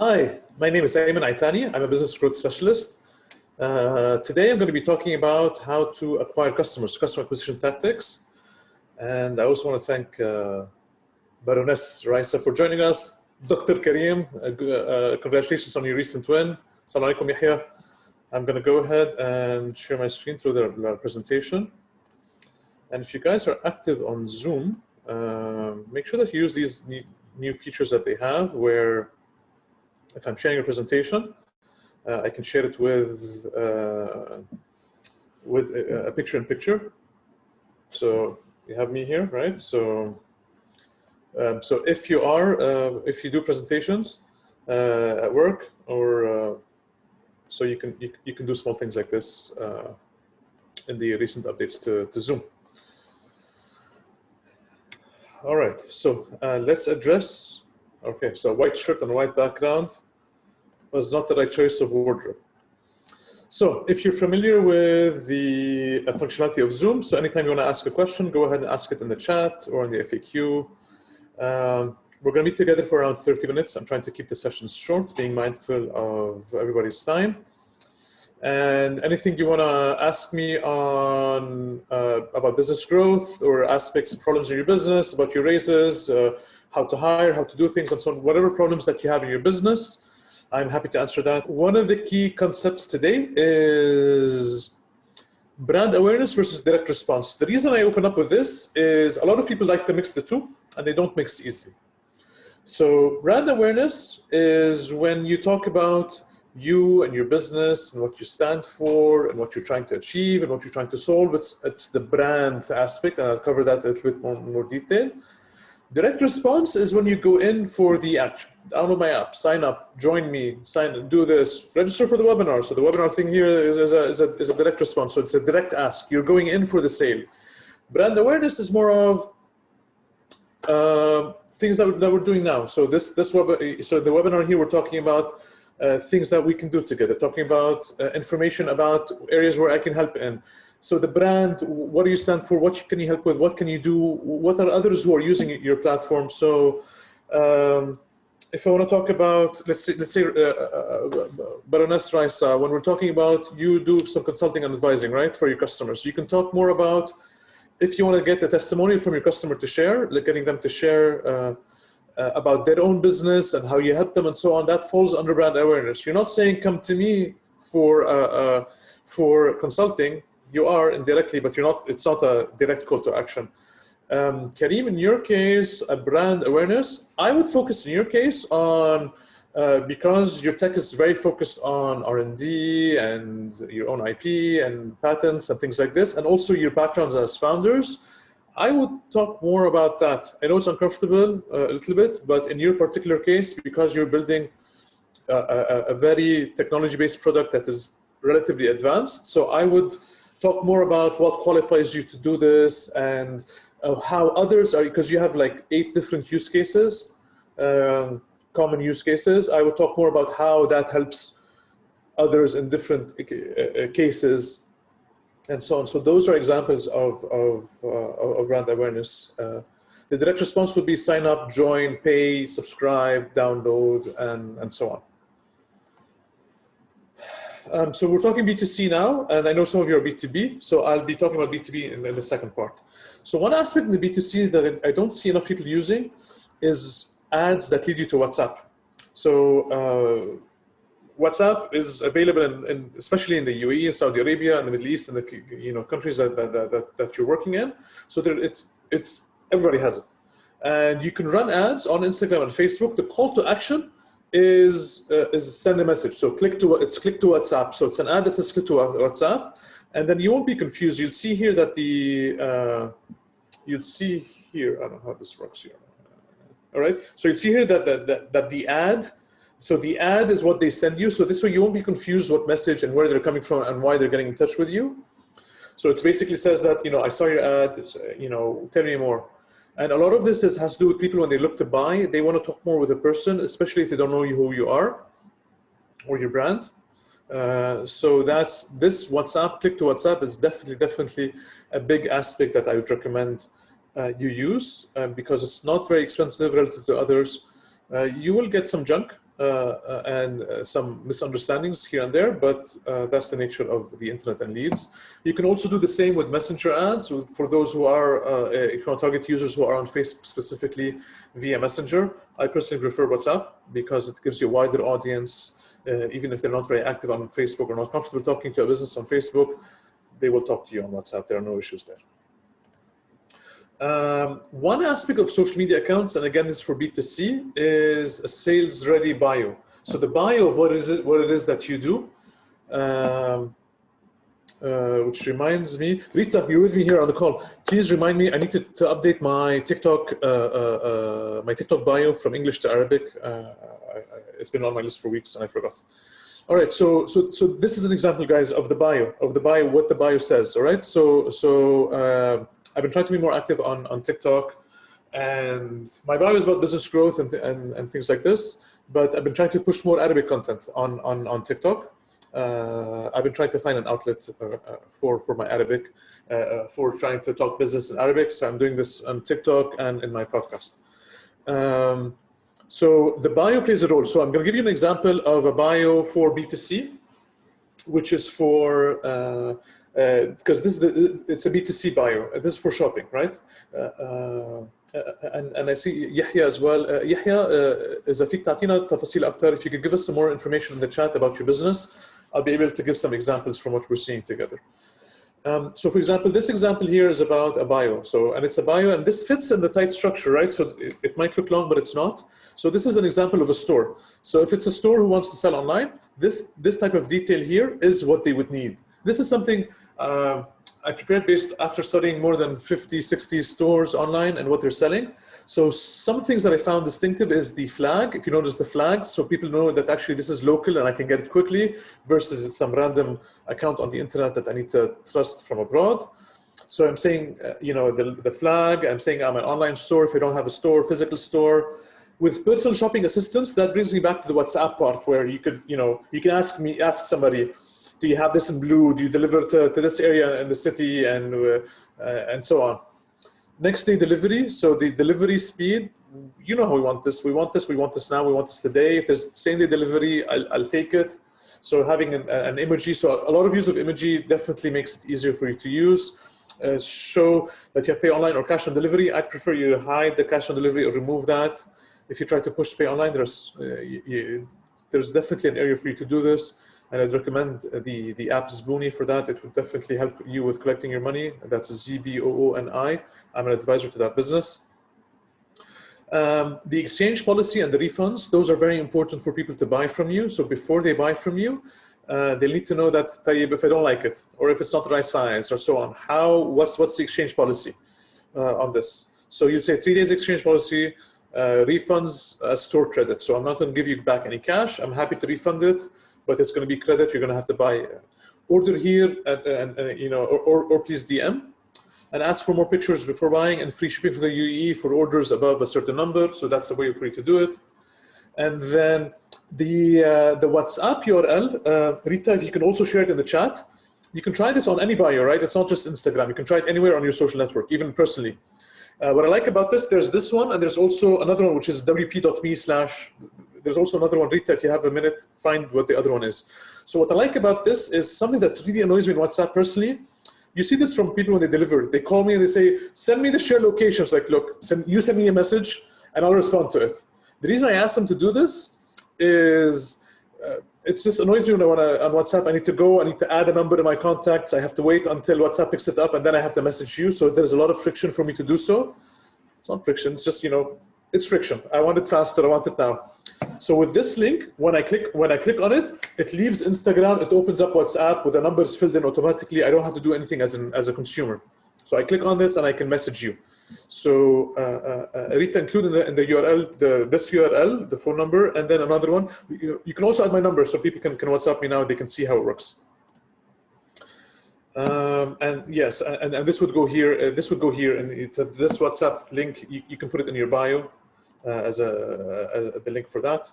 Hi, my name is Ayman Aitani. I'm a business growth specialist. Uh, today I'm going to be talking about how to acquire customers, customer acquisition tactics. And I also want to thank uh, Baroness Raisa for joining us. Dr. Karim, uh, uh, congratulations on your recent win. Assalamu alaikum, Yahya. I'm going to go ahead and share my screen through the, the presentation. And if you guys are active on Zoom, uh, make sure that you use these new features that they have where if I'm sharing a presentation, uh, I can share it with uh, with a, a, picture in picture. So you have me here, right? So um, so if you are uh, if you do presentations uh, at work or uh, so you can you, you, can do small things like this uh, in the recent updates to, to Zoom. All right, so let's address Okay, so white shirt and white background was not the right choice of wardrobe. So if you're familiar with the uh, functionality of Zoom, so anytime you want to ask a question, go ahead and ask it in the chat or in the FAQ. Um, we're going to be together for around 30 minutes. I'm trying to keep the sessions short, being mindful of everybody's time. And anything you want to ask me on uh, about business growth or aspects, of problems in your business, about your raises, uh, how to hire, how to do things, and so on, whatever problems that you have in your business, I'm happy to answer that. One of the key concepts today is brand awareness versus direct response. The reason I open up with this is a lot of people like to mix the two and they don't mix easily. So brand awareness is when you talk about you and your business and what you stand for and what you're trying to achieve and what you're trying to solve. It's, it's the brand aspect and I'll cover that a little bit more, more detail. Direct response is when you go in for the action. Download my app, sign up, join me, sign, do this, register for the webinar. So the webinar thing here is, is, a, is, a, is a direct response. So it's a direct ask. You're going in for the sale. Brand awareness is more of uh, things that, that we're doing now. So this, this web, so the webinar here, we're talking about uh, things that we can do together, talking about uh, information about areas where I can help in. So the brand, what do you stand for? What can you help with? What can you do? What are others who are using your platform? So um, if I want to talk about, let's say, let's say uh, uh, uh Baroness Raisa, when we're talking about you do some consulting and advising, right, for your customers. You can talk more about if you want to get a testimonial from your customer to share, like getting them to share uh, uh, about their own business and how you help them and so on, that falls under brand awareness. You're not saying come to me for uh, for consulting you are indirectly, but you're not, it's not a direct call to action. Um, Karim, in your case, a brand awareness, I would focus in your case on, uh, because your tech is very focused on R&D and your own IP and patents and things like this, and also your background as founders, I would talk more about that. I know it's uncomfortable uh, a little bit, but in your particular case, because you're building a, a, a very technology-based product that is relatively advanced, so I would talk more about what qualifies you to do this and uh, how others are, because you have like eight different use cases, um, common use cases. I would talk more about how that helps others in different uh, uh cases and so on. So those are examples of, of, uh, of brand awareness. Uh, the direct response would be sign up, join, pay, subscribe, download, and, and so on. Um, so we're talking B2C now, and I know some of you are B2B, so I'll be talking about B2B in, in the second part. So one aspect in the B2C that I don't see enough people using is ads that lead you to WhatsApp. So uh, WhatsApp is available, in, in, especially in the UAE, in Saudi Arabia, and the Middle East, and the you know countries that that, that, that you're working in. So there, it's it's everybody has it, and you can run ads on Instagram and Facebook. The call to action is uh, is send a message. So click to it's click to WhatsApp. So it's an ad that says click to WhatsApp, and then you won't be confused. You'll see here that the uh, you'll see here. I don't know how this works here. All right. So you'll see here that that that, that the ad. So the ad is what they send you. So this way you won't be confused what message and where they're coming from and why they're getting in touch with you. So it basically says that, you know, I saw your ad, you know, tell me more. And a lot of this is, has to do with people when they look to buy, they want to talk more with a person, especially if they don't know who you are or your brand. Uh, so that's this WhatsApp, click to WhatsApp is definitely, definitely a big aspect that I would recommend uh, you use uh, because it's not very expensive relative to others. Uh, you will get some junk and uh, some misunderstandings here and there, but uh, that's the nature of the internet and leads. You can also do the same with messenger ads for those who are, uh, if you want to target users who are on Facebook specifically via messenger. I personally prefer WhatsApp because it gives you a wider audience, uh, even if they're not very active on Facebook or not comfortable talking to a business on Facebook, they will talk to you on WhatsApp. There are no issues there. Um, one aspect of social media accounts, and again, this is for B2C, is a sales ready bio. So the bio of what is it, what it is that you do, um, uh, which reminds me, Rita, you're with me here on the call. Please remind me, I need to, to update my TikTok, uh, uh, uh my TikTok bio from English to Arabic. Uh, I, I, it's been on my list for weeks and I forgot. All right, so so so this is an example, guys, of the bio, of the bio, what the bio says. All right, so so uh, I've been trying to be more active on, on TikTok and my bio is about business growth and, and, and things like this, but I've been trying to push more Arabic content on, on, on TikTok. Uh, I've been trying to find an outlet uh, uh for, for my Arabic, uh, uh, for trying to talk business in Arabic. So I'm doing this on TikTok and in my podcast. Um, so the bio plays a role. So I'm going to give you an example of a bio for B2C, which is for uh, because uh, this is the, it's a B2C bio. This is for shopping, right? Uh, uh, and, and I see Yahya as well. Yahya, إذا فيك تعطينا تفاصيل أكثر, if you could give us some more information in the chat about your business, I'll be able to give some examples from what we're seeing together. Um, so for example, this example here is about a bio. So, and it's a bio and this fits in the tight structure, right? So it, it, might look long, but it's not. So this is an example of a store. So if it's a store who wants to sell online, this, this type of detail here is what they would need. This is something uh, I prepared based after studying more than 50, 60 stores online and what they're selling. So some things that I found distinctive is the flag. If you notice the flag, so people know that actually this is local and I can get it quickly versus it's some random account on the internet that I need to trust from abroad. So I'm saying, uh, you know, the, the flag, I'm saying I'm an online store if I don't have a store, physical store. With personal shopping assistance, that brings me back to the WhatsApp part where you could, you know, you can ask me, ask somebody, do you have this in blue? Do you deliver to, to this area in the city and, uh, uh, and so on. Next day delivery. So the delivery speed, you know how we want this. We want this, we want this now, we want this today. If there's same day delivery, I'll, I'll take it. So having an, an emoji, so a lot of use of emoji definitely makes it easier for you to use. Uh, show that you have pay online or cash on delivery. I prefer you hide the cash on delivery or remove that. If you try to push pay online, there's, uh, you, there's definitely an area for you to do this and I'd recommend the, the app Zbooni for that. It would definitely help you with collecting your money. That's Z-B-O-O-N-I. I'm an advisor to that business. Um, the exchange policy and the refunds, those are very important for people to buy from you. So before they buy from you, uh, they need to know that, Tayyib, if I don't like it, or if it's not the right size, or so on, how, what's, what's the exchange policy uh, on this? So you'll say three days exchange policy, uh, refunds, store credit. So I'm not going to give you back any cash. I'm happy to refund it but it's going to be credit. You're going to have to buy order here and, and, and you know, or, or, or, please DM and ask for more pictures before buying and free shipping for the UAE for orders above a certain number. So that's the way for you to do it. And then the, uh, the WhatsApp URL, uh, Rita, if you can also share it in the chat, you can try this on any bio, right? It's not just Instagram. You can try it anywhere on your social network, even personally. Uh, what I like about this, there's this one, and there's also another one, which is wa.me slash there's also another one, Rita, if you have a minute, find what the other one is. So what I like about this is something that really annoys me in WhatsApp personally. You see this from people when they deliver. They call me and they say, send me the share locations. Like, look, send, you send me a message and I'll respond to it. The reason I ask them to do this is uh, it just annoys me when I want to, on WhatsApp, I need to go, I need to add a number to my contacts. I have to wait until WhatsApp picks it up and then I have to message you. So there's a lot of friction for me to do so. It's not friction, it's just, you know, it's friction. I want it faster, I want it now. So with this link, when I click when I click on it, it leaves Instagram, it opens up WhatsApp with the numbers filled in automatically. I don't have to do anything as, an, as a consumer. So I click on this and I can message you. So uh, uh, uh Rita included in the, in the URL, the, this URL, the phone number, and then another one. You, you can also add my number so people can, can WhatsApp me now, they can see how it works. Um, and yes, and, and, this would go here, uh, this would go here, and it, this WhatsApp link, you, you can put it in your bio. Uh, as, a, as the link for that.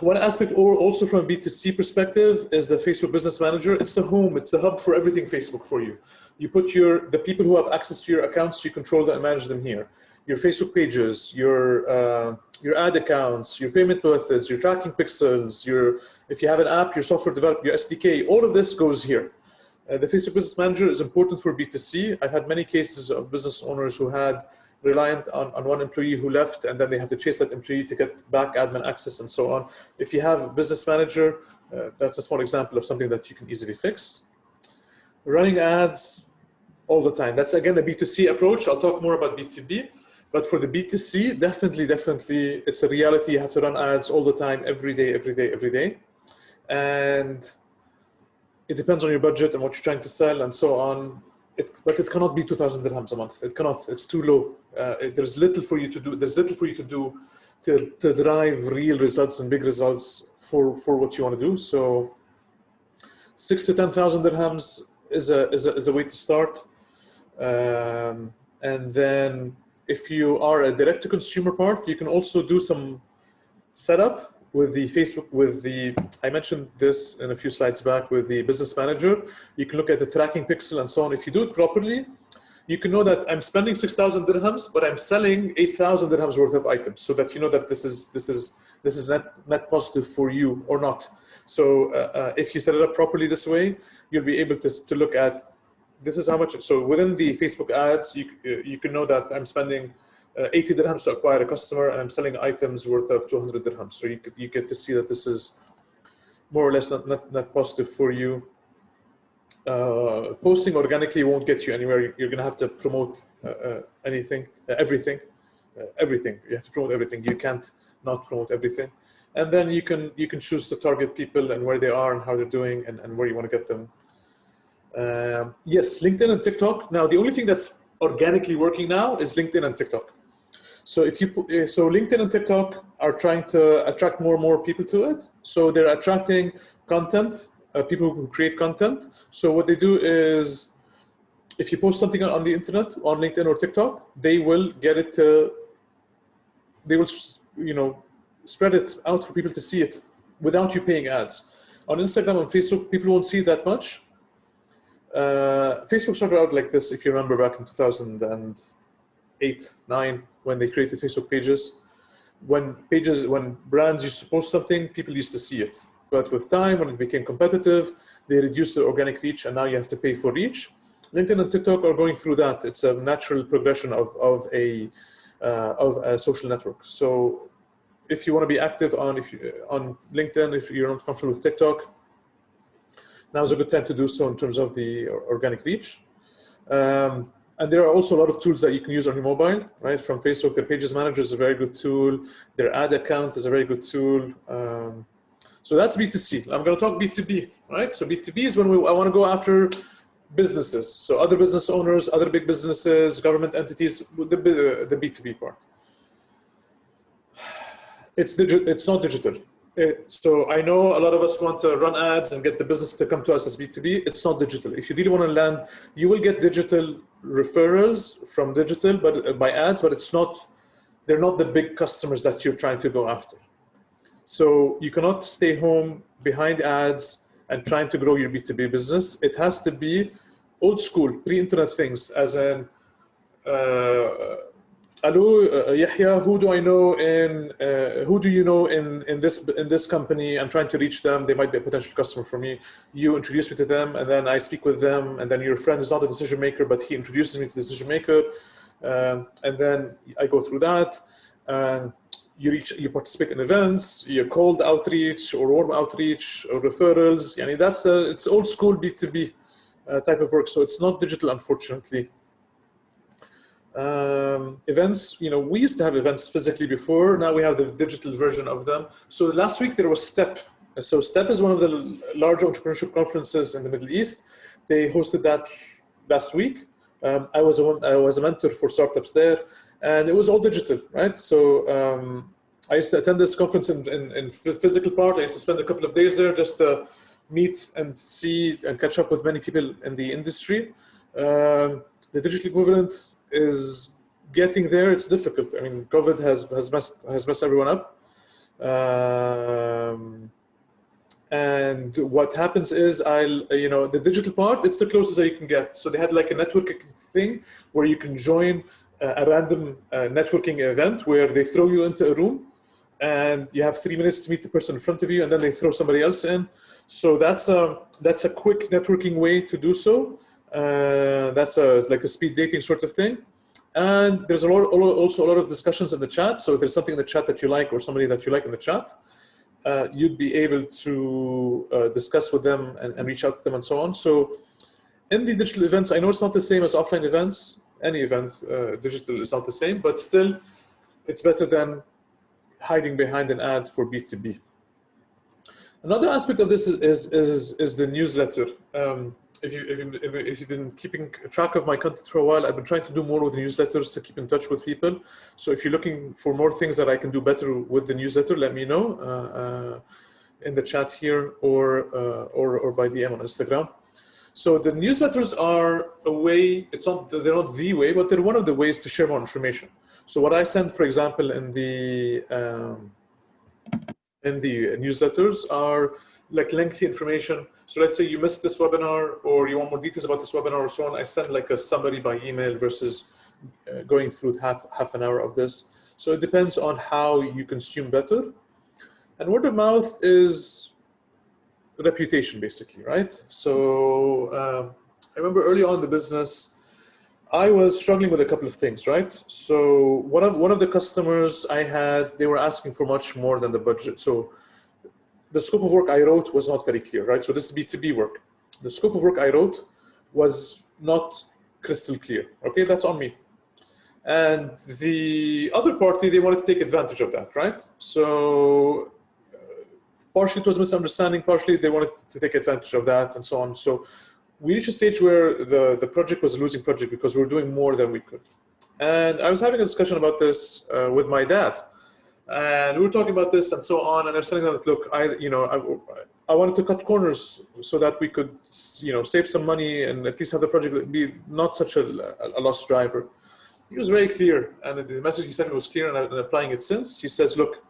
One aspect or also from a B2C perspective is the Facebook Business Manager. It's the home, it's the hub for everything Facebook for you. You put your, the people who have access to your accounts, you control them and manage them here. your Facebook pages, your uh, your ad accounts, your payment methods, your tracking pixels, your if you have an app, your software development, your SDK, all of this goes here. Uh, the Facebook Business Manager is important for B2C. I've had many cases of business owners who had reliant on, on one employee who left and then they have to chase that employee to get back admin access and so on. If you have a business manager, uh, that's a small example of something that you can easily fix. Running ads all the time. That's again a B2C approach. I'll talk more about B2B. But for the B2C, definitely, definitely, it's a reality. You have to run ads all the time, every day, every day, every day. And it depends on your budget and what you're trying to sell and so on. It, but it cannot be 2,000 dirhams a month. It cannot. It's too low. Uh, it, there's little for you to do. There's little for you to do to, to drive real results and big results for, for what you want to do. So six to 10,000 dirhams is a, is, a, is a way to start. Um, and then if you are a direct to consumer part, you can also do some setup with the Facebook, with the, I mentioned this in a few slides back with the business manager. You can look at the tracking pixel and so on. If you do it properly, you can know that I'm spending 6,000 dirhams, but I'm selling 8,000 dirhams worth of items so that you know that this is, this is, this is net, net positive for you or not. So uh, uh, if you set it up properly this way, you'll be able to, to look at this is how much, so within the Facebook ads, you, you can know that I'm spending uh, 80 dirhams to acquire a customer and I'm selling items worth of 200 dirhams. So you, you get to see that this is more or less not, not, not positive for you. Uh, posting organically won't get you anywhere. You're going to have to promote uh, uh anything, uh, everything, uh, everything. You have to promote everything. You can't not promote everything. And then you can you can choose to target people and where they are and how they're doing and, and where you want to get them um, yes, LinkedIn and TikTok. Now, the only thing that's organically working now is LinkedIn and TikTok. So if you eh, so LinkedIn and TikTok are trying to attract more and more people to it. So they're attracting content, uh, people who create content. So what they do is, if you post something on the internet, on LinkedIn or TikTok, they will get it to, they will, you know, spread it out for people to see it without you paying ads. On Instagram and Facebook, people won't see that much uh, Facebook started out like this, if you remember back in 2008, 9, when they created Facebook pages. When pages, when brands used to post something, people used to see it. But with time, when it became competitive, they reduced the organic reach and now you have to pay for reach. LinkedIn and TikTok are going through that. It's a natural progression of, of, a, uh, of a social network. So if you want to be active on, if you, on LinkedIn, if you're not comfortable with TikTok, now is a good time to do so in terms of the organic reach. Um, and there are also a lot of tools that you can use on your mobile, right? From Facebook, their Pages Manager is a very good tool. Their ad account is a very good tool. Um, so that's B2C. I'm going to talk B2B, right? So B2B is when we, I want to go after businesses. So other business owners, other big businesses, government entities, the, the B2B part. It's, it's not digital. It, so I know a lot of us want to run ads and get the business to come to us as B2B. It's not digital. If you really want to land, you will get digital referrals from digital, but uh, by ads, but it's not, they're not the big customers that you're trying to go after. So you cannot stay home behind ads and trying to grow your B2B business. It has to be old school, pre-internet things as in, uh, hello uh, Yahya who do I know in uh, who do you know in in this in this company? I'm trying to reach them. They might be a potential customer for me. You introduce me to them and then I speak with them and then your friend is not a decision maker but he introduces me to the decision maker. Um, and then I go through that and you reach you participate in events you cold outreach or warm outreach or referrals. I mean that's a, it's old school B2B uh, type of work. So it's not digital unfortunately um, events, you know, we used to have events physically before, now we have the digital version of them. So last week there was STEP. So STEP is one of the large entrepreneurship conferences in the Middle East. They hosted that last week. Um, I, was a, I was a mentor for startups there and it was all digital, right? So um, I used to attend this conference in, in, in, physical part. I used to spend a couple of days there just to meet and see and catch up with many people in the industry. Um, the digital equivalent is getting there. It's difficult. I mean, COVID has has messed has messed everyone up. Um, and what happens is I'll, you know, the digital part, it's the closest that you can get. So they had like a networking thing where you can join a random uh, networking event where they throw you into a room and you have three minutes to meet the person in front of you and then they throw somebody else in. So that's a, that's a quick networking way to do so. Uh, that's a, like a speed dating sort of thing. And there's a lot, also a lot of discussions in the chat. So if there's something in the chat that you like or somebody that you like in the chat, uh, you'd be able to uh, discuss with them and, and, reach out to them and so on. So in the digital events, I know it's not the same as offline events. Any event, uh, digital is not the same, but still it's better than hiding behind an ad for B2B. Another aspect of this is, is, is, is the newsletter. Um, if, you, if, if you've been keeping track of my content for a while, I've been trying to do more with the newsletters to keep in touch with people. So if you're looking for more things that I can do better with the newsletter, let me know uh, uh, in the chat here or, uh, or, or by DM on Instagram. So the newsletters are a way, it's not, they're not the way, but they're one of the ways to share more information. So what I send, for example, in the, um, in the newsletters are like lengthy information. So let's say you missed this webinar or you want more details about this webinar or so on. I send like a summary by email versus uh, going through half, half an hour of this. So it depends on how you consume better. And word of mouth is reputation basically, right? So um, I remember early on in the business, I was struggling with a couple of things, right? So one of one of the customers I had, they were asking for much more than the budget. So the scope of work I wrote was not very clear, right? So this is B2B work. The scope of work I wrote was not crystal clear. Okay, that's on me. And the other party, they wanted to take advantage of that, right? So partially it was misunderstanding, partially they wanted to take advantage of that and so on. So we reached a stage where the, the project was a losing project because we were doing more than we could. And I was having a discussion about this uh, with my dad. And we were talking about this and so on. And I was telling them, look, I, you know, I, I wanted to cut corners so that we could, you know, save some money and at least have the project be not such a, a lost driver. He was very clear. And the message he sent was clear and I've been applying it since. He says, look,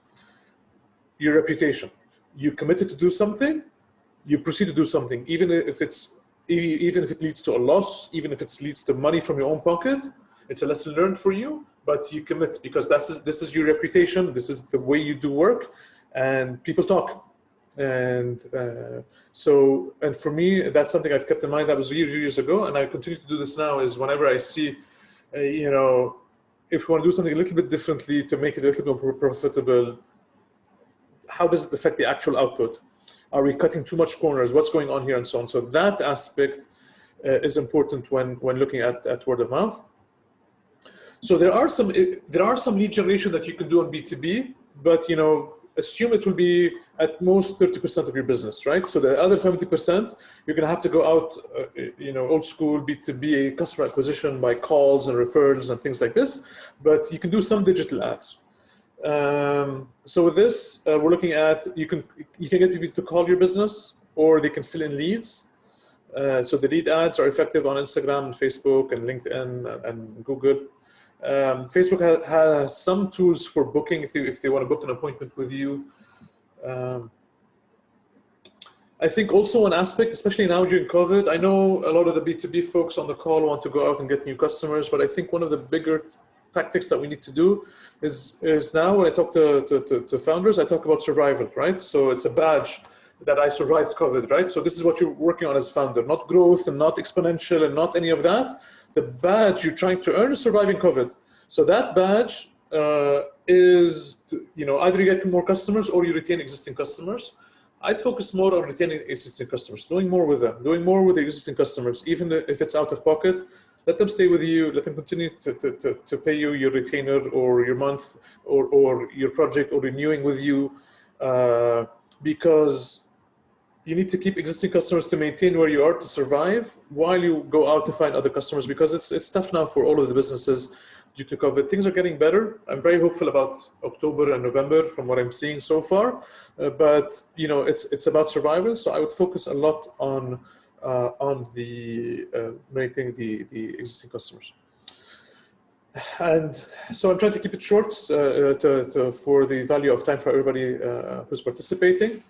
your reputation you committed to do something, you proceed to do something, even if it's even if it leads to a loss, even if it leads to money from your own pocket, it's a lesson learned for you, but you commit because that's this is your reputation, this is the way you do work, and people talk. And uh, so, and for me, that's something I've kept in mind. That was years, years ago, and I continue to do this now. Is whenever I see, uh, you know, if we want to do something a little bit differently to make it a little bit more profitable, how does it affect the actual output? Are we cutting too much corners? What's going on here and so on? So that aspect uh, is important when, when looking at, at word of mouth. So there are some there are some lead generation that you can do on B2B, but you know assume it will be at most 30% of your business, right? So the other 70%, you're gonna have to go out, uh, you know, old school B2B customer acquisition by calls and referrals and things like this, but you can do some digital ads. Um, so with this, uh, we're looking at, you can, you can get people to call your business or they can fill in leads. Uh, so the lead ads are effective on Instagram and Facebook and LinkedIn and Google. Um, Facebook has, some tools for booking if they, if they want to book an appointment with you. Um, I think also an aspect, especially now during COVID, I know a lot of the B2B folks on the call want to go out and get new customers, but I think one of the bigger tactics that we need to do is, is now when I talk to, to, to, to founders, I talk about survival, right? So it's a badge that I survived COVID, right? So this is what you're working on as founder, not growth and not exponential and not any of that. The badge you're trying to earn is surviving COVID. So that badge uh, is, to, you know, either you get more customers or you retain existing customers. I'd focus more on retaining existing customers, doing more with them, doing more with the existing customers, even if it's out of pocket, let them stay with you, let them continue to, to, to, to pay you your retainer or your month or, or your project or renewing with you uh, because you need to keep existing customers to maintain where you are to survive while you go out to find other customers because it's, it's tough now for all of the businesses due to COVID. Things are getting better. I'm very hopeful about October and November from what I'm seeing so far, uh, but you know, it's, it's about survival. So I would focus a lot on uh, on the uh, maintaining the, the existing customers. And so I'm trying to keep it short uh, to, to, for the value of time for everybody who's participating.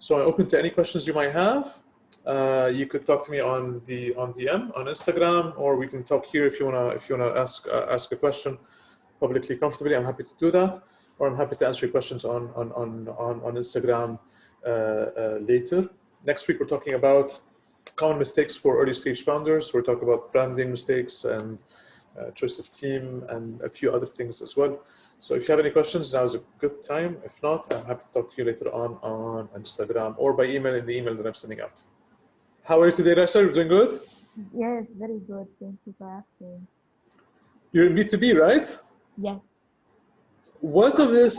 So I'm open to any questions you might have. uh, you could talk to me on the on DM on Instagram, or we can talk here if you wanna if you wanna ask uh, ask a question publicly comfortably. I'm happy to do that, or I'm happy to answer your questions on on on on, on Instagram uh, uh later. Next week we're talking about common mistakes for early stage founders. We're talking about branding mistakes and uh, choice of team and a few other things as well. So if you have any questions, now is a good time. If not, I'm happy to talk to you later on on Instagram or by email in the email that I'm sending out. How are you today, Raisa? You're doing good? Yes, very good. Thank you for asking. You're in B2B, right? Yes. What of this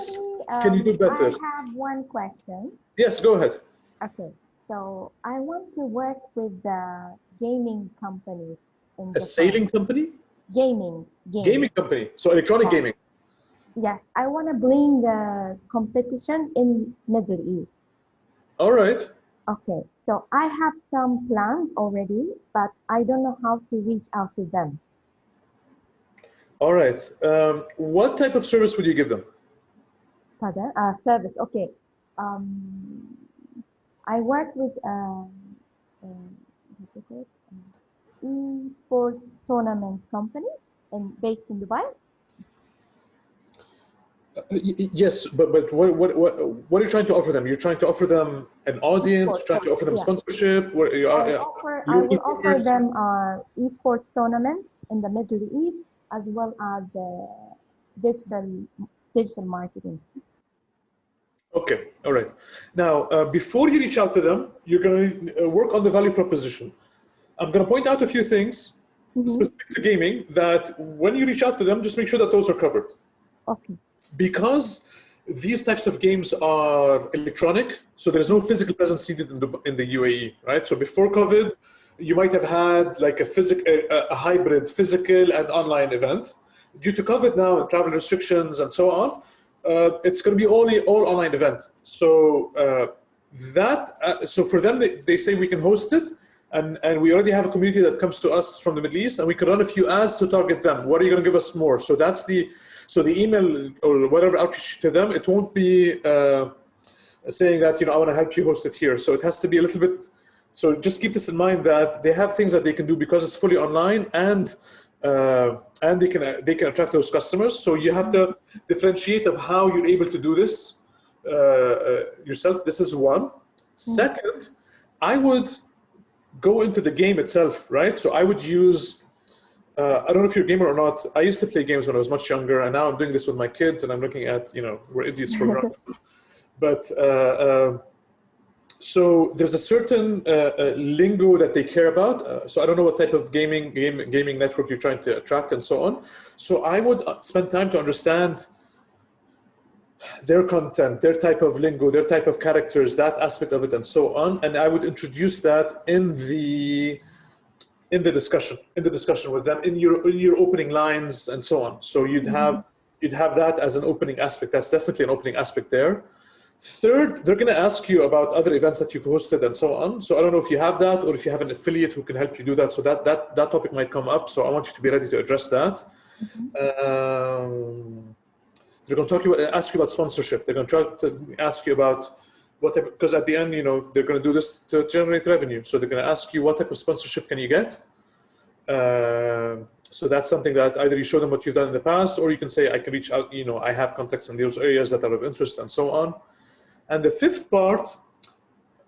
Actually, can you do um, better? I have one question. Yes, go ahead. Okay, so I want to work with the gaming companies A sailing company? Gaming, gaming. Gaming company. So electronic Yeah. gaming. Yes, I want to bring the competition in Middle East. All right. Okay, so I have some plans already, but I don't know how to reach out to them. All right. Um, what type of service would you give them? Pardon? Uh, service. Okay. Um, I work with what is it? Um, esports tournament company and based in Dubai. Uh, yes, but but what, what what what are you trying to offer them? You're trying to offer them an audience, Esports, trying to offer them yeah. sponsorship. What, you I are, will uh, offer, I will offer them uh, esports tournament in the Middle East as well as the digital digital marketing. Okay, all right. Now, uh, before you reach out to them, you're going to uh, work on the value proposition. I'm going to point out a few things Mhm. specific to gaming that when you reach out to them, just make sure that those are covered. Okay. Because these types of games are electronic, so there's no physical presence needed in the, in the UAE, right? So before COVID, you might have had like a, physic, a, a hybrid physical and online event. Due to COVID now and travel restrictions and so on, uh, it's going to be only all online event. So uh, that uh, so for them they, they say we can host it, and and we already have a community that comes to us from the Middle East, and we can run a few ads to target them. What are you going to give us more? So that's the so the email or whatever outreach to them. It won't be uh, saying that you know I want to help you host it here. So it has to be a little bit. So just keep this in mind that they have things that they can do because it's fully online and uh, and they can they can attract those customers. So you have to differentiate of how you're able to do this uh, uh, yourself. This is one. Second, I would go into the game itself, right? So I would use. Uh, I don't know if you're a gamer or not. I used to play games when I was much younger, and now I'm doing this with my kids, and I'm looking at you know we're idiots for granted. But uh, uh, so there's a certain uh, uh, lingo that they care about. Uh, so I don't know what type of gaming game, gaming network you're trying to attract and so on. So I would spend time to understand their content, their type of lingo, their type of characters, that aspect of it, and so on. And I would introduce that in the in the discussion, in the discussion with them, in your in your opening lines and so on. So you'd have you'd have that as an opening aspect. That's definitely an opening aspect there. Third, they're going to ask you about other events that you've hosted and so on. So I don't know if you have that or if you have an affiliate who can help you do that. So that that that topic might come up. So I want you to be ready to address that. Um, they're going to talk you ask you about sponsorship. They're going to try to ask you about what type, because at the end, you know, they're going to do this to generate revenue. So they're going to ask you what type of sponsorship can you get. Uh, so that's something that either you show them what you've done in the past, or you can say, I can reach out, you know, I have contacts in those areas that are of interest and so on. And the fifth part,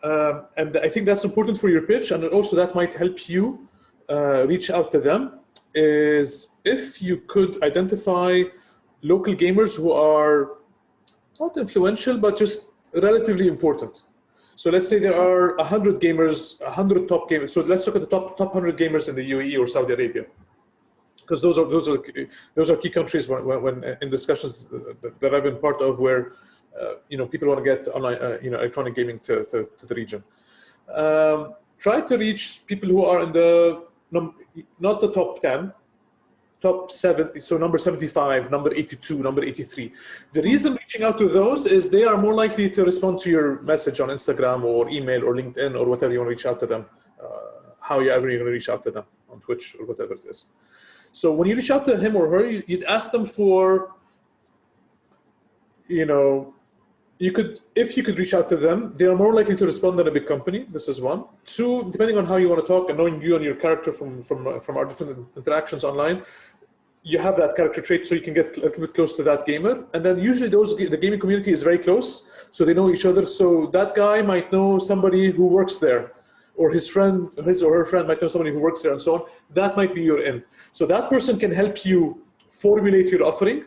um, and I think that's important for your pitch, and also that might help you uh, reach out to them, is if you could identify local gamers who are not influential, but just relatively important. So let's say there are 100 gamers, 100 top gamers. So let's look at the top top 100 gamers in the UAE or Saudi Arabia, because those are those are those are key countries when, when, when in discussions that, I've been part of where uh, you know people want to get online uh, you know electronic gaming to, to, to the region. Um, try to reach people who are in the not the top 10, top seven, so number 75, number 82, number 83. The reason reaching out to those is they are more likely to respond to your message on Instagram or email or LinkedIn or whatever you want to reach out to them, uh, however you're going to reach out to them on Twitch or whatever it is. So when you reach out to him or her, you- you'd ask them for, you know, you could, if you could reach out to them, they are more likely to respond than a big company. This is one. Two, depending on how you want to talk and knowing you and your character from from from our different interactions online, you have that character trait, so you can get a little bit close to that gamer. And then usually those the gaming community is very close, so they know each other. So that guy might know somebody who works there, or his friend, his or her friend might know somebody who works there, and so on. That might be your in. So that person can help you formulate your offering,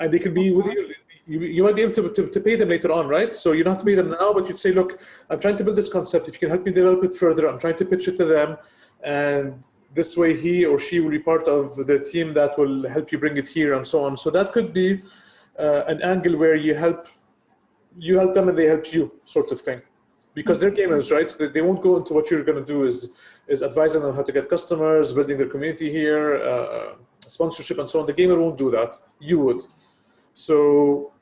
and they can be with you you, you might be able to, to, to, pay them later on, right? So you don't have to pay them now, but you'd say, look, I'm trying to build this concept. If you can help me develop it further, I'm trying to pitch it to them. And this way he or she will be part of the team that will help you bring it here and so on. So that could be uh, an angle where you help, you help them and they help you sort of thing. Because they're gamers, right? So they won't go into what you're going to do is, is advising them how to get customers, building their community here, uh, sponsorship and so on. The gamer won't do that. You would. So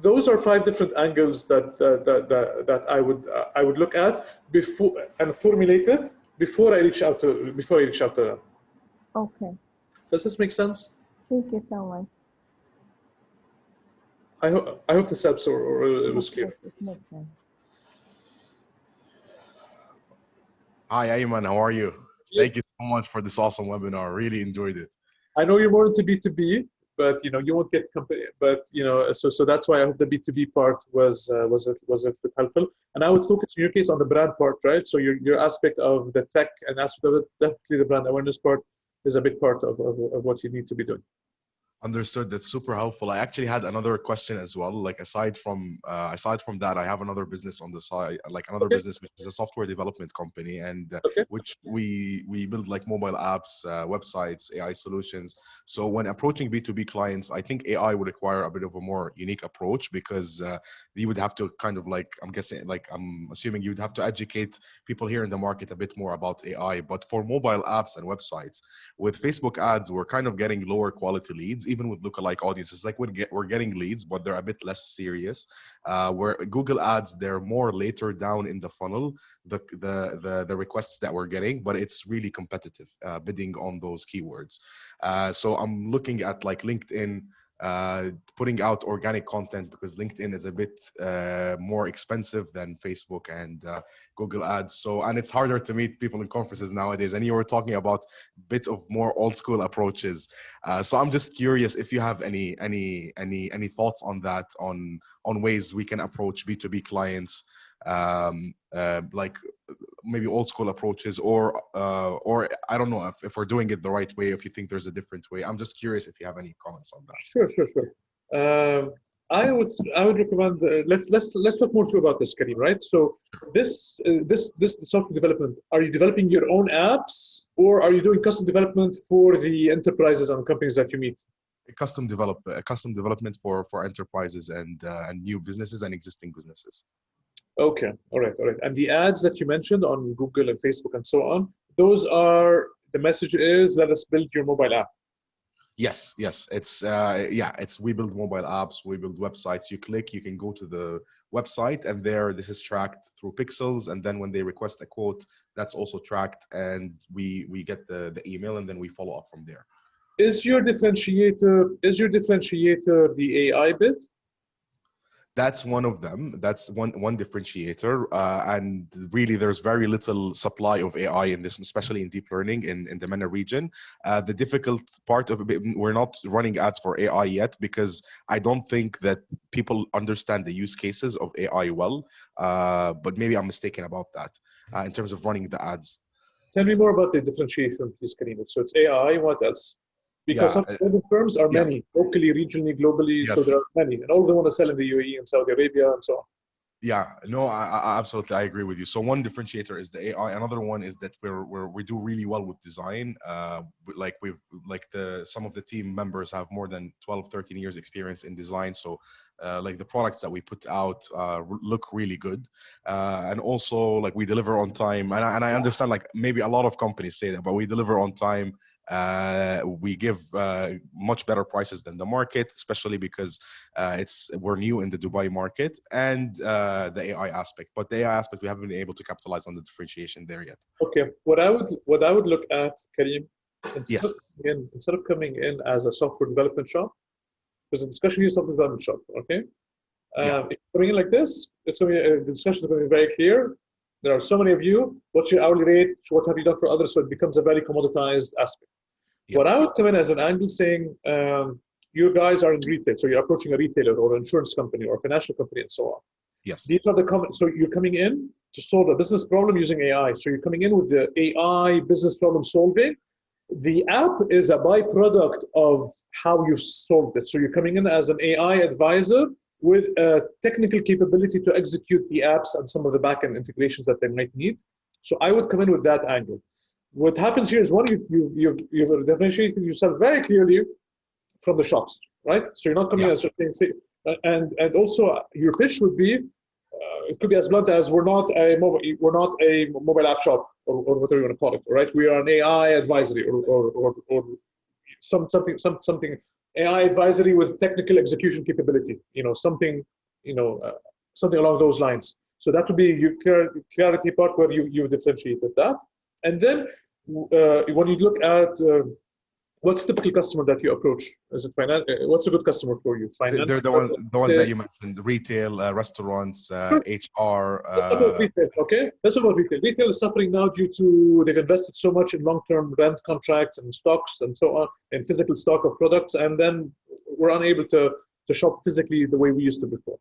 those are five different angles that that that, that I would uh, I would look at before and formulate it before I reach out to before I reach out to them. Okay. Does this make sense? Thank you so much. I hope I hope this helps or, or it was clear. It makes sense. Hi, Ayman. How are you? Thank you so much for this awesome webinar. Really enjoyed it. I know you're more into B2B, but you know you won't get but you know so so that's why i hope the b2b part was uh, was it was helpful. And i would focus in your case on the brand part right? So your your aspect of the tech and aspect of it definitely the brand awareness part is a big part of, of, of what you need to be doing Understood. That's super helpful. I actually had another question as well. Like aside from uh, aside from that, I have another business on the side, like another okay. business which is a software development company, and uh, okay. which we we build like mobile apps, uh, websites, AI solutions. So when approaching B two B clients, I think AI would require a bit of a more unique approach because uh, you would have to kind of like I'm guessing like I'm assuming you'd have to educate people here in the market a bit more about AI. But for mobile apps and websites, with Facebook ads, we're kind of getting lower quality leads even with lookalike audiences, like we're, get, we're getting leads, but they're a bit less serious. Uh, where Google Ads, they're more later down in the funnel, the, the, the, the requests that we're getting, but it's really competitive uh, bidding on those keywords. Uh, so I'm looking at like LinkedIn, uh, putting out organic content because LinkedIn is a bit uh, more expensive than Facebook and uh, Google Ads. So, and it's harder to meet people in conferences nowadays. And you were talking about bit of more old school approaches. Uh, so, I'm just curious if you have any any any any thoughts on that, on on ways we can approach B2B clients um, uh, like maybe old school approaches or uh, or I don't know if, if we're doing it the right way if you think there's a different way. I'm just curious if you have any comments on that. Sure sure sure. Um, I would I would recommend uh, let's let's let's talk more too about this Karim right? So this uh, this this software development are you developing your own apps or are you doing custom development for the enterprises and companies that you meet? Custom develop custom development for for enterprises and uh, and new businesses and existing businesses Okay, all right, all right. And the ads that you mentioned on Google and Facebook and so on, those are the message is let us build your mobile app. Yes, yes, it's uh, yeah, it's we build mobile apps, we build websites. You click, you can go to the website, and there this is tracked through pixels. And then when they request a quote, that's also tracked, and we we get the the email, and then we follow up from there. Is your differentiator is your differentiator the AI bit? That's one of them. That's one one differentiator. Uh, and really there's very little supply of ai in this especially in deep learning in, in the MENA region. Uh, the difficult part of it we're not running ads for ai yet because i don't think that people understand the use cases of ai well. Uh, but maybe i'm mistaken about that uh, in terms of running the ads. Tell me more about the differentiation please karim. So it's ai what else because yeah, some firms are yeah. many locally regionally globally yes. so there are many and all of them want to sell in the uae and saudi arabia and so on yeah no I, I, absolutely i agree with you so one differentiator is the ai another one is that we're, we're we do really well with design uh like we've like the some of the team members have more than 12 13 years experience in design so uh, like the products that we put out uh, look really good uh, and also like we deliver on time and I, and I understand like maybe a lot of companies say that but we deliver on time uh, we give uh, much better prices than the market, especially because uh, it's we're new in the Dubai market and uh, the AI aspect. But the AI aspect, we haven't been able to capitalize on the differentiation there yet. Okay, what I would what I would look at, Karim, instead, yes. of, in, instead of coming in as a software development shop, there's a discussion here software development shop. Okay, Um, Yeah. Coming in like this, it's going to be, uh, the discussion is going to be very clear. There are so many of you. What's your hourly rate? What have you done for others? So it becomes a very commoditized aspect. Yeah. What I would come in as an angle saying, um, you guys are in retail, so you're approaching a retailer or an insurance company or a financial company and so on. Yes. These are the com- so you're coming in to solve a business problem using AI. So you're coming in with the AI business problem solving. The app is a byproduct of how you've solved it. So you're coming in as an AI advisor with a technical capability to execute the apps and some of the backend integrations that they might need. So I would come in with that angle. What happens here is one, you, you, you've, you've differentiated yourself very clearly from the shops, right? So you're not coming Yeah. as just saying, uh, and and also uh, your pitch would be, uh, it could be as blunt as we're not a mobile, we're not a mobile app shop or, or whatever you want to call it, right? We are an AI advisory or or, or, or some something some something AI advisory with technical execution capability, you know, something, you know, uh, something along those lines. So that would be your clarity part where you you differentiated that, and then uh, when you look at uh, what's typical customer that you approach? Is it finance? What's a good customer for you? Finance. They're the ones, the ones that you mentioned: retail, uh, restaurants, uh, HR. Uh, retail, okay? Let's about retail. Retail is suffering now due to they've invested so much in long-term rent contracts and stocks and so on, and physical stock of products, and then we're unable to to shop physically the way we used to before.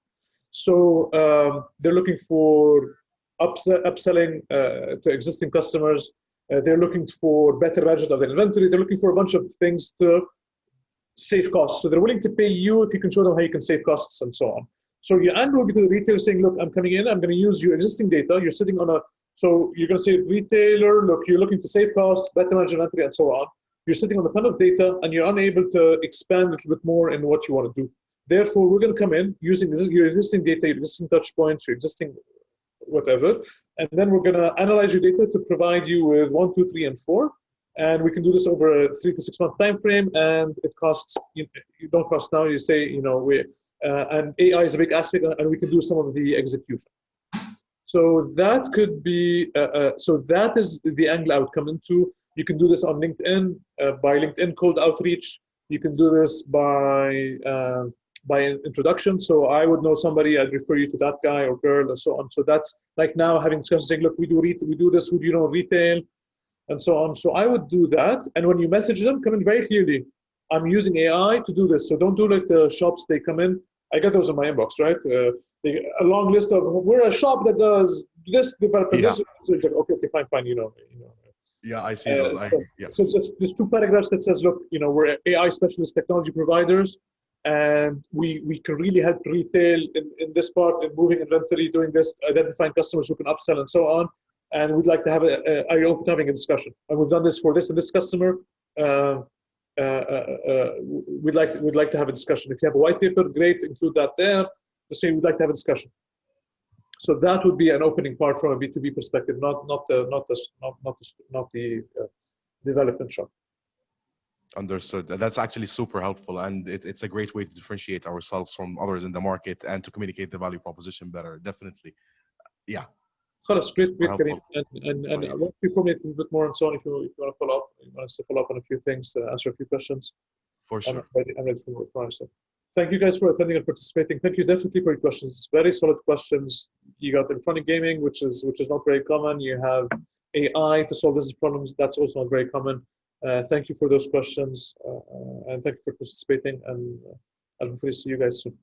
So um, they're looking for upse- upselling uh, to existing customers. Uh, they're looking for better management of their inventory. They're looking for a bunch of things to save costs. So they're willing to pay you if you can show them how you can save costs and so on. So your angle will be to the retailer saying, look, I'm coming in, I'm going to use your existing data. You're sitting on a, so you're going to say, retailer, look, you're looking to save costs, better manage inventory, and so on. You're sitting on a ton of data and you're unable to expand a little bit more in what you want to do. Therefore, we're going to come in using your existing data, your existing touch points, your existing whatever, and then we're going to analyze your data to provide you with one, two, three, and four. And we can do this over a three to six month time frame, and it costs you, don't cost now. You say you know we uh, and AI is a big aspect, and we can do some of the execution. So that could be uh, uh, so that is the angle I would come into. You can do this on LinkedIn uh, by LinkedIn cold outreach. You can do this by uh, by introduction. So I would know somebody, I'd refer you to that guy or girl, and so on. So that's like now having discussions saying, look, we do retail, we do this. Who do you know retail, and so on. So I would do that. And when you message them, come in very clearly. I'm using AI to do this. So don't do like the shops. They come in. I get those in my inbox, right? Uh, they, a long list of we're a shop that does this, development. Yeah. This. So it's like, okay, okay, fine, fine. You know, you know. yeah, I see Uh, those. I, so- yeah. So just there's two paragraphs that says, look, you know, we're AI specialist technology providers, and we we can really help retail in, in this part in moving inventory, doing this, identifying customers who can upsell and so on. And we'd like to have a, a you open to having a discussion? And we've done this for this and this customer. Uh, uh, uh, uh, we'd like we'd like to have a discussion. If you have a white paper, great, include that there. Just say we'd like to have a discussion. So that would be an opening part from a B2B perspective, not not the not the not not the, not the uh, development shop. Understood. That's actually super helpful, and it, it's a great way to differentiate ourselves from others in the market and to communicate the value proposition better. Definitely. Yeah. خلاص great Super great Karim. helpful. and and, and Right. I want to formulate a little bit more and so on if you if you want to follow up you want us to follow up on a few things uh, answer a few questions For I'm sure. ready, I'm ready for, for answer. Thank you guys for attending and participating. Thank you definitely for your questions. It's very solid questions. You got electronic gaming, which is which is not very common. You have AI to solve business problems. That's also not very common. Uh, thank you for those questions uh, uh, and thank you for participating. And I'll hopefully see you guys soon.